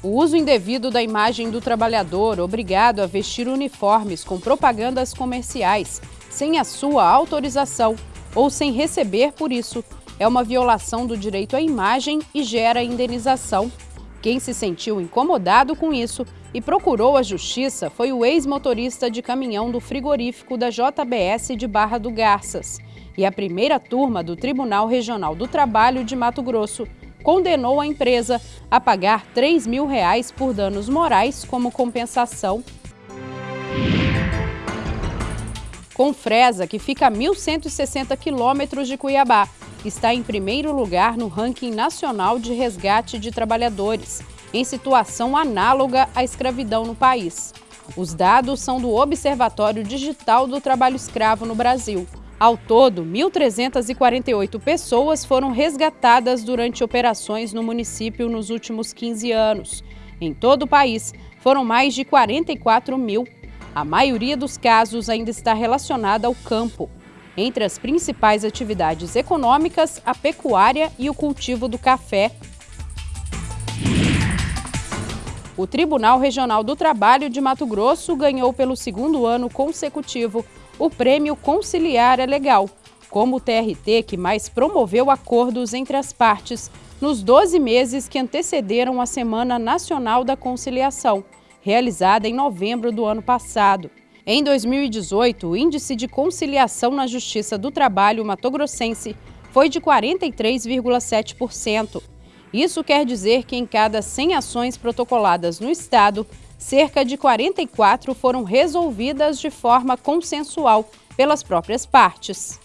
O uso indevido da imagem do trabalhador obrigado a vestir uniformes com propagandas comerciais sem a sua autorização ou sem receber por isso é uma violação do direito à imagem e gera indenização. Quem se sentiu incomodado com isso e procurou a justiça foi o ex-motorista de caminhão do frigorífico da JBS de Barra do Garças. E a primeira turma do Tribunal Regional do Trabalho de Mato Grosso condenou a empresa a pagar 3 mil reais por danos morais como compensação. Confresa, que fica a 1.160 quilômetros de Cuiabá, está em primeiro lugar no ranking nacional de resgate de trabalhadores, em situação análoga à escravidão no país. Os dados são do Observatório Digital do Trabalho Escravo no Brasil. Ao todo, 1.348 pessoas foram resgatadas durante operações no município nos últimos 15 anos. Em todo o país, foram mais de 44 mil. A maioria dos casos ainda está relacionada ao campo. Entre as principais atividades econômicas, a pecuária e o cultivo do café. O Tribunal Regional do Trabalho de Mato Grosso ganhou pelo segundo ano consecutivo o Prêmio Conciliar é Legal, como o TRT que mais promoveu acordos entre as partes nos 12 meses que antecederam a Semana Nacional da Conciliação, realizada em novembro do ano passado. Em 2018, o índice de conciliação na Justiça do Trabalho matogrossense foi de 43,7%. Isso quer dizer que em cada 100 ações protocoladas no Estado, cerca de 44 foram resolvidas de forma consensual pelas próprias partes.